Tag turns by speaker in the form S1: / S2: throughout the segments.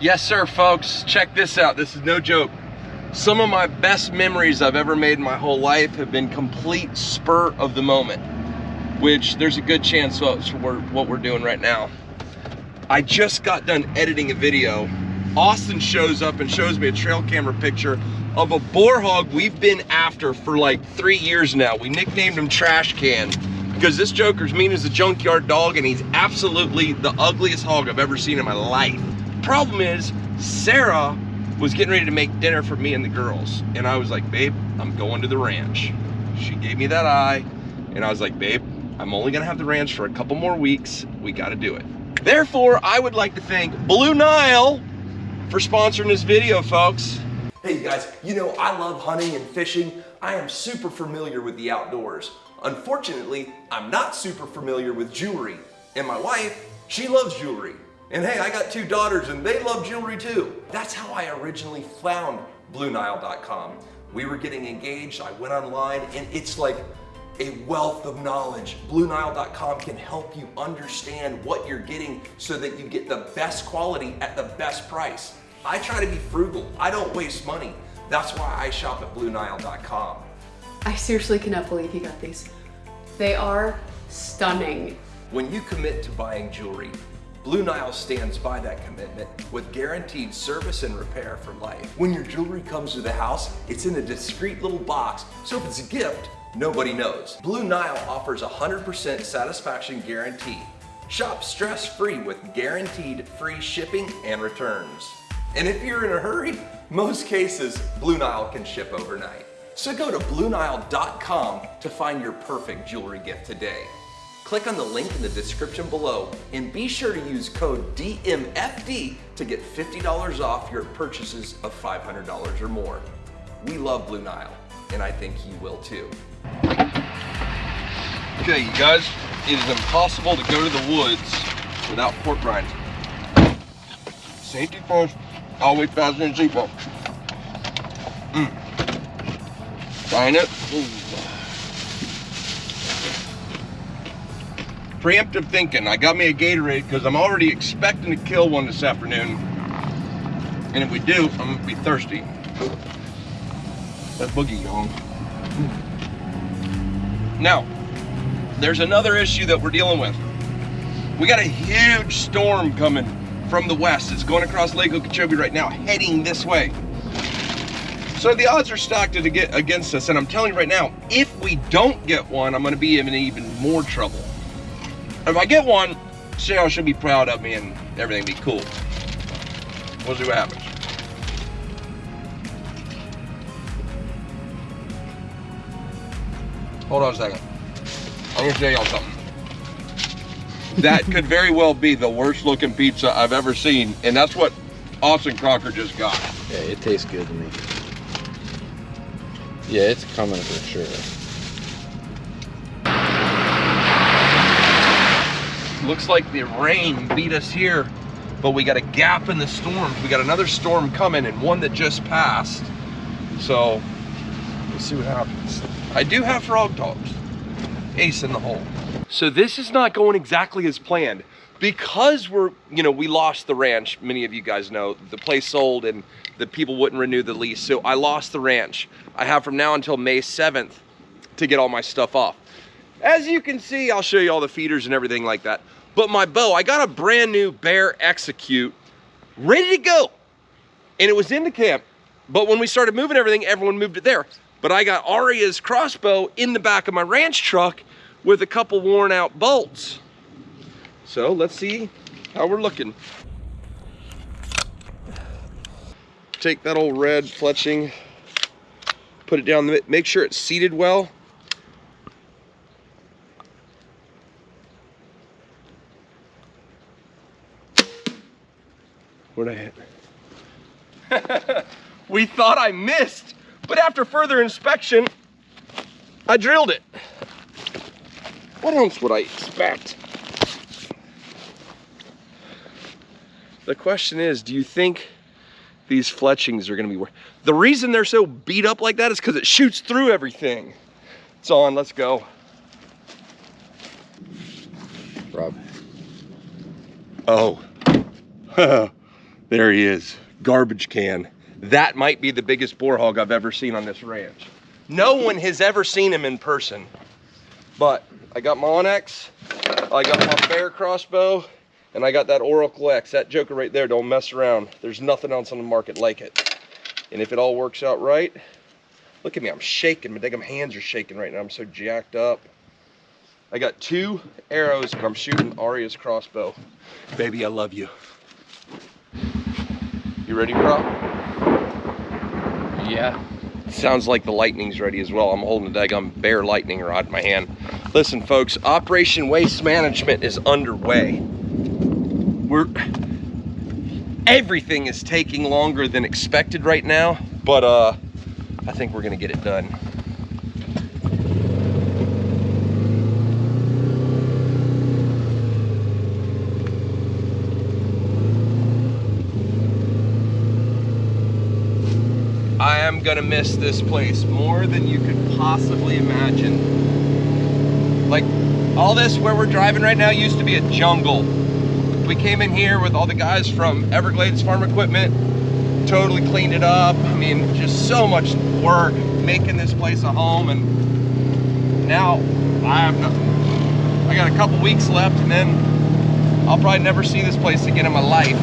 S1: Yes, sir, folks. Check this out. This is no joke. Some of my best memories I've ever made in my whole life have been complete spur of the moment, which there's a good chance that's what we're doing right now. I just got done editing a video. Austin shows up and shows me a trail camera picture of a boar hog we've been after for like three years now. We nicknamed him Trash Can because this joker's mean as a junkyard dog and he's absolutely the ugliest hog I've ever seen in my life. Problem is, Sarah was getting ready to make dinner for me and the girls. And I was like, babe, I'm going to the ranch. She gave me that eye. And I was like, babe, I'm only gonna have the ranch for a couple more weeks. We gotta do it. Therefore, I would like to thank Blue Nile for sponsoring this video, folks.
S2: Hey you guys, you know I love hunting and fishing. I am super familiar with the outdoors. Unfortunately, I'm not super familiar with jewelry. And my wife, she loves jewelry. And hey, I got two daughters and they love jewelry too. That's how I originally found BlueNile.com. We were getting engaged, I went online and it's like a wealth of knowledge. BlueNile.com can help you understand what you're getting so that you get the best quality at the best price. I try to be frugal. I don't waste money. That's why I shop at BlueNile.com.
S3: I seriously cannot believe you got these. They are stunning.
S2: When you commit to buying jewelry, Blue Nile stands by that commitment with guaranteed service and repair for life. When your jewelry comes to the house, it's in a discreet little box, so if it's a gift, nobody knows. Blue Nile offers a 100% satisfaction guarantee. Shop stress-free with guaranteed free shipping and returns. And if you're in a hurry, most cases, Blue Nile can ship overnight. So go to BlueNile.com to find your perfect jewelry gift today. Click on the link in the description below and be sure to use code DMFD to get $50 off your purchases of $500 or more. We love Blue Nile, and I think you will too.
S1: Okay, you guys, it is impossible to go to the woods without pork rinds. Safety first, always fasten your seatbelt. Mm. Trying it. Ooh. Preemptive thinking. I got me a Gatorade because I'm already expecting to kill one this afternoon. And if we do, I'm gonna be thirsty. That boogie gone. Now, there's another issue that we're dealing with. We got a huge storm coming from the west. It's going across Lake Okeechobee right now, heading this way. So the odds are stacked against us, and I'm telling you right now, if we don't get one, I'm gonna be in even more trouble. If I get one, Sarah should be proud of me and everything be cool. We'll see what happens. Hold on a second. I'm gonna show y'all something. That could very well be the worst looking pizza I've ever seen, and that's what Austin Crocker just got.
S4: Yeah, it tastes good to me. Yeah, it's coming for sure.
S1: Looks like the rain beat us here, but we got a gap in the storms. We got another storm coming and one that just passed. So we'll see what happens. I do have Frogg Toggs. Ace in the hole. So this is not going exactly as planned because we're, you know, we lost the ranch. Many of you guys know the place sold and the people wouldn't renew the lease. So I lost the ranch. I have from now until May 7th to get all my stuff off. As you can see, I'll show you all the feeders and everything like that. But my bow, I got a brand new Bear Execute ready to go. And it was in the camp. But when we started moving everything, everyone moved it there. But I got Aria's crossbow in the back of my ranch truck with a couple worn out bolts. So let's see how we're looking. Take that old red fletching, put it down, make sure it's seated well. Where'd I hit? we thought I missed, but after further inspection, I drilled it. What else would I expect? The question is, do you think these fletchings are gonna be worth? The reason they're so beat up like that is because it shoots through everything. It's on, let's go.
S4: Rob.
S1: Oh. There he is, garbage can. That might be the biggest boar hog I've ever seen on this ranch. No one has ever seen him in person. But I got my Onyx, I got my Bear crossbow, and I got that Oracle X. That joker right there, don't mess around. There's nothing else on the market like it. And if it all works out right, look at me, I'm shaking. My damn hands are shaking right now. I'm so jacked up. I got two arrows I'm shooting Aria's crossbow. Baby, I love you. You ready, bro?
S4: Yeah.
S1: Sounds like the lightning's ready as well. I'm holding a daggum bear lightning rod in my hand. Listen, folks, Operation Waste Management is underway. We're everything is taking longer than expected right now, but uh I think we're gonna get it done. I am gonna miss this place more than you could possibly imagine. Like, all this where we're driving right now used to be a jungle. We came in here with all the guys from Everglades Farm Equipment, totally cleaned it up. I mean, just so much work making this place a home, and now I have nothing. I got a couple weeks left, and then I'll probably never see this place again in my life.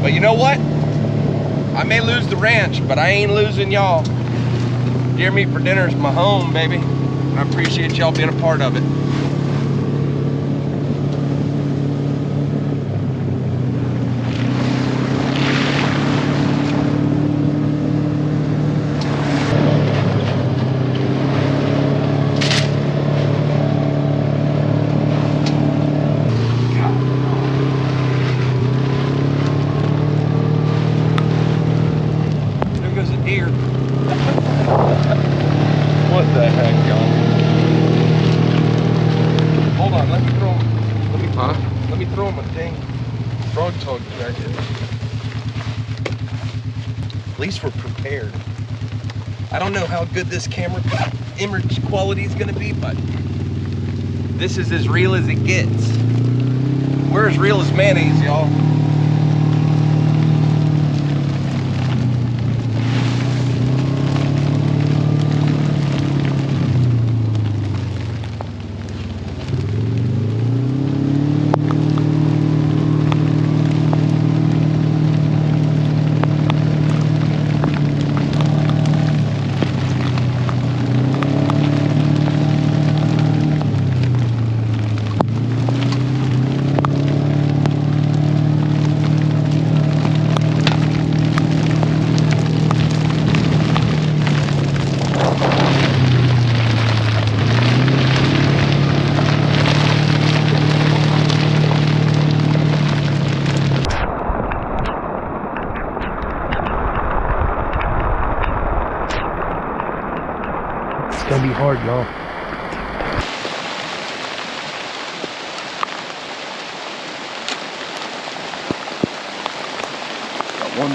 S1: But you know what? I may lose the ranch, but I ain't losing y'all. Deer Meat for Dinner is my home, baby. I appreciate y'all being a part of it. There goes a deer. what the heck, y'all? Hold on, let me throw him. Let me,
S4: Huh?
S1: let me throw him a dang frog tug jacket. At least I don't know how good this camera image quality is gonna be, but this is as real as it gets. We're as real as mayonnaise, y'all.
S5: It's gonna be hard, y'all.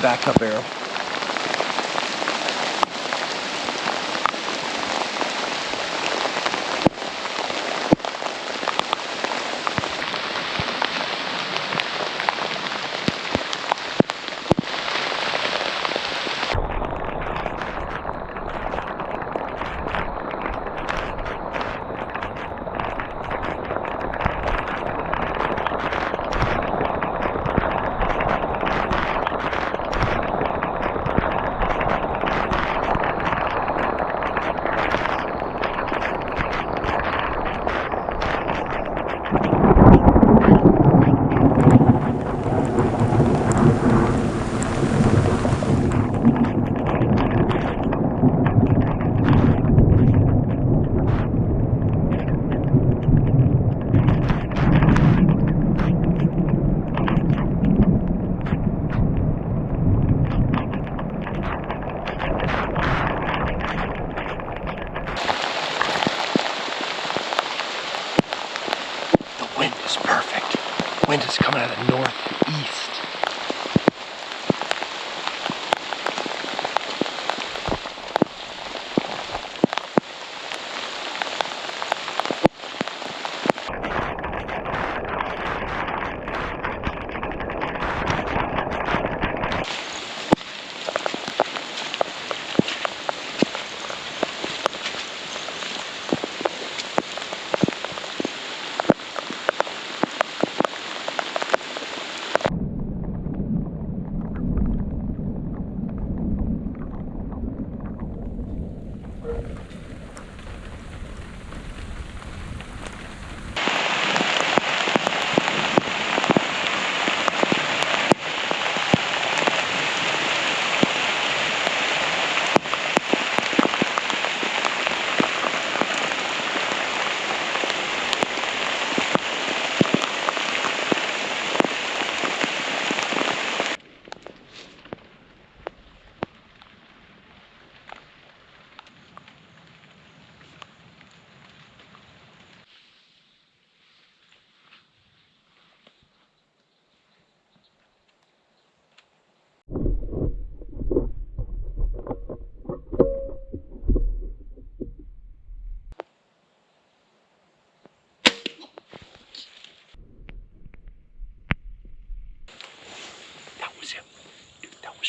S1: Got one backup arrow.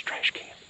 S1: Trash can.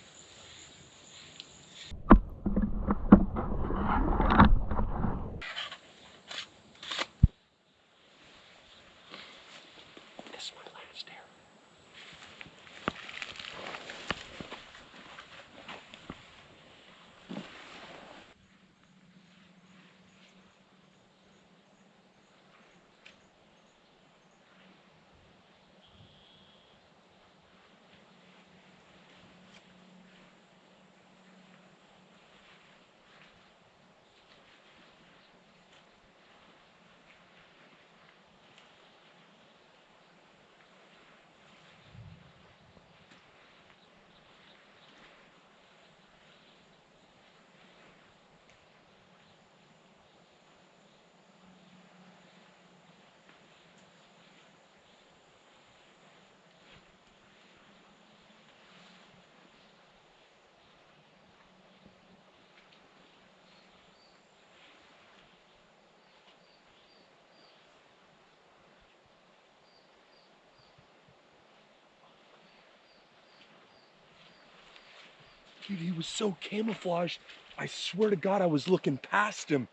S1: Dude, he was so camouflaged. I swear to God, I was looking past him.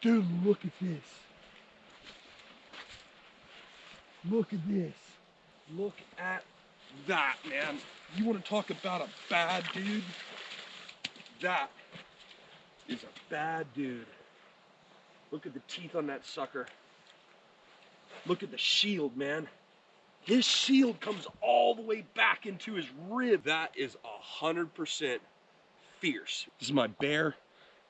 S1: Dude, look at this. Look at this. Look at that, man. You want to talk about a bad dude? That is a bad dude. Look at the teeth on that sucker. Look at the shield, man. His shield comes all the way back into his rib. That is a hundred percent fierce. This is my Bear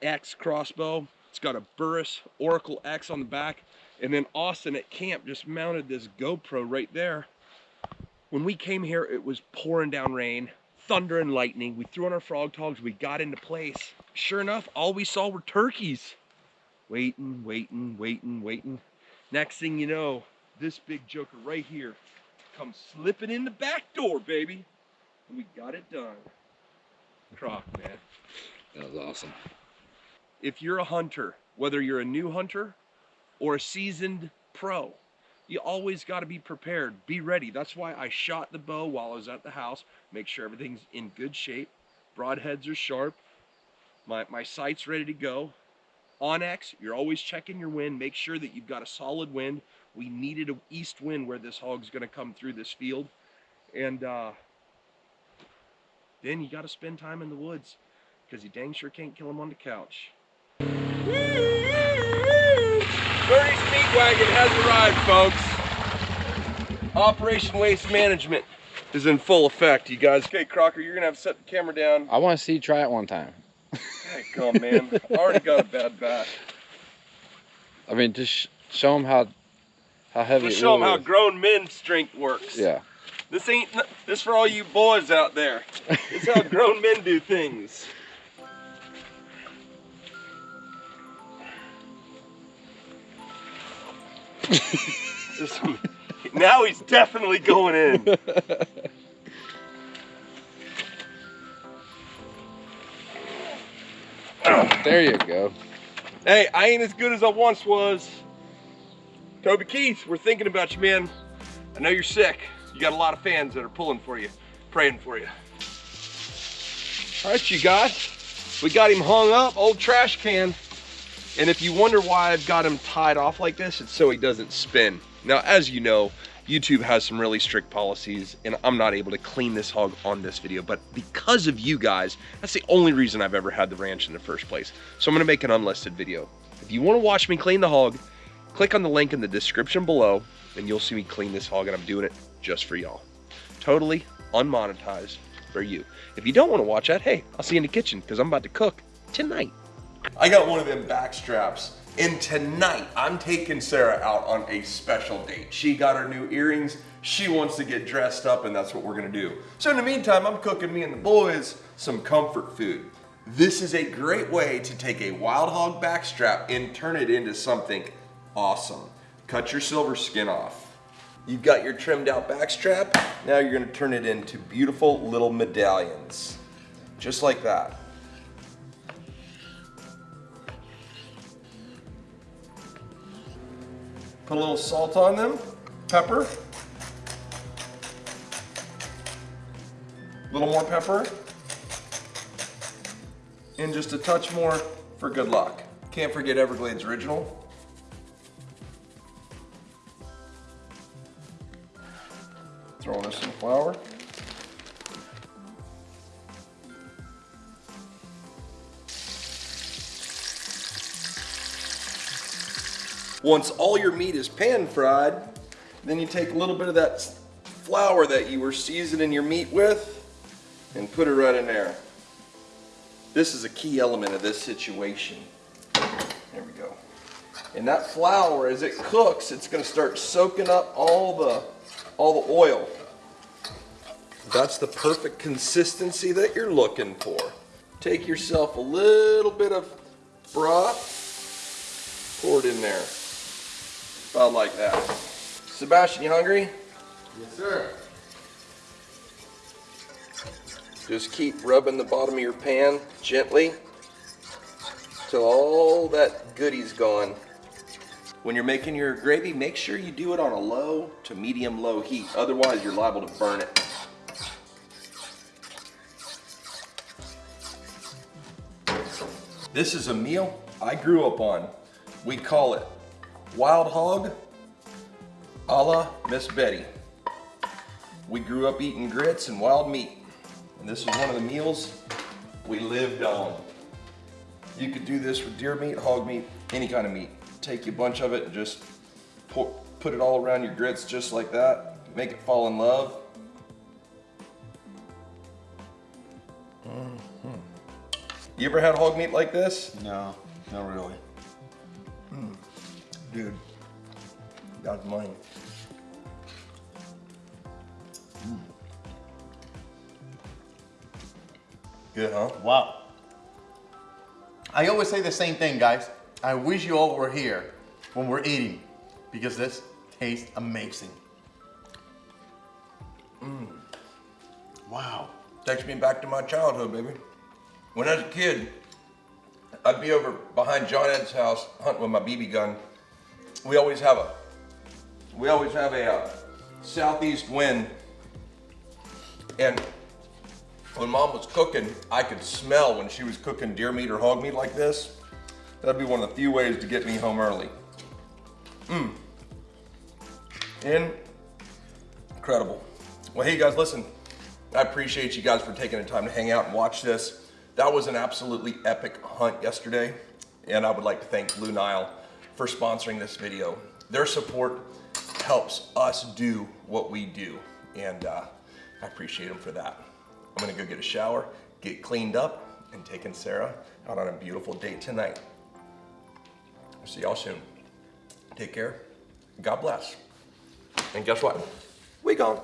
S1: X crossbow. It's got a Burris Oracle X on the back. And then Austin at camp just mounted this GoPro right there. When we came here, it was pouring down rain, thunder and lightning. We threw on our Frogg Toggs, we got into place. Sure enough, all we saw were turkeys. Waiting, waiting, waiting, waiting. Next thing you know, this big joker right here comes slipping in the back door, baby. And we got it done. Croc, man.
S4: That was awesome.
S1: If you're a hunter, whether you're a new hunter or a seasoned pro, you always got to be prepared. Be ready. That's why I shot the bow while I was at the house. Make sure everything's in good shape. Broadheads are sharp. My, my sight's ready to go. Onyx, you're always checking your wind. Make sure that you've got a solid wind. We needed an east wind where this hog's going to come through this field. And uh, then you got to spend time in the woods because you dang sure can't kill him on the couch. Birdie's Meat Wagon has arrived, folks. Operation Waste Management is in full effect, you guys. Okay, Crocker, you're gonna have to set the camera down.
S4: I want to see you try it one time.
S1: Come, on, man. I already got a bad back.
S4: I mean, just show them how how heavy.
S1: Let's show them
S4: really
S1: how
S4: is.
S1: grown men's strength works.
S4: Yeah.
S1: This ain't this for all you boys out there. This is how grown men do things. Now he's definitely going in.
S4: There you go.
S1: Hey, I ain't as good as I once was. Toby Keith, we're thinking about you, man. I know you're sick. You got a lot of fans that are pulling for you, praying for you. All right, you guys. We got him hung up, old trash can. And if you wonder why I've got him tied off like this, it's so he doesn't spin. Now, as you know, YouTube has some really strict policies and I'm not able to clean this hog on this video, but because of you guys, that's the only reason I've ever had the ranch in the first place. So I'm gonna make an unlisted video. If you wanna watch me clean the hog, click on the link in the description below and you'll see me clean this hog and I'm doing it just for y'all. Totally unmonetized for you. If you don't wanna watch that, hey, I'll see you in the kitchen because I'm about to cook tonight. I got one of them back straps. And tonight, I'm taking Sarah out on a special date. She got her new earrings. She wants to get dressed up, and that's what we're gonna do. So in the meantime, I'm cooking me and the boys some comfort food. This is a great way to take a wild hog backstrap and turn it into something awesome. Cut your silver skin off. You've got your trimmed out back strap. Now you're gonna turn it into beautiful little medallions. Just like that. Put a little salt on them, pepper. A little more pepper. And just a touch more for good luck. Can't forget Everglades Original. Throwing in some flour. Once all your meat is pan fried, then you take a little bit of that flour that you were seasoning your meat with and put it right in there. This is a key element of this situation. There we go. And that flour, as it cooks, it's gonna start soaking up all the, all the oil. That's the perfect consistency that you're looking for. Take yourself a little bit of broth, pour it in there. About like that. Sebastian, you hungry?
S6: Yes, sir.
S1: Just keep rubbing the bottom of your pan gently till all that goody's gone. When you're making your gravy, make sure you do it on a low to medium low heat. Otherwise, you're liable to burn it. This is a meal I grew up on. We call it wild hog a la Miss Betty. We grew up eating grits and wild meat. And this is one of the meals we lived on. You could do this with deer meat, hog meat, any kind of meat. Take a bunch of it and just pour, put it all around your grits just like that. Make it fall in love. Mhm. You ever had hog meat like this?
S6: No, not really.
S1: Dude, that's mine. Good, huh?
S6: Wow. I always say the same thing, guys. I wish you all were here when we're eating because this tastes amazing. Mm. Wow.
S1: takes me back to my childhood, baby. When I was a kid, I'd be over behind John Ed's house hunting with my BB gun. We always have a, we always have a uh, southeast wind, and when mom was cooking, I could smell when she was cooking deer meat or hog meat like this. That'd be one of the few ways to get me home early. Mmm. Incredible. Well, hey guys, listen. I appreciate you guys for taking the time to hang out and watch this. That was an absolutely epic hunt yesterday, and I would like to thank Blue Nile for sponsoring this video. Their support helps us do what we do, and uh, I appreciate them for that. I'm gonna go get a shower, get cleaned up, and taking Sarah out on a beautiful date tonight. See y'all soon. Take care. God bless. And guess what? We gone.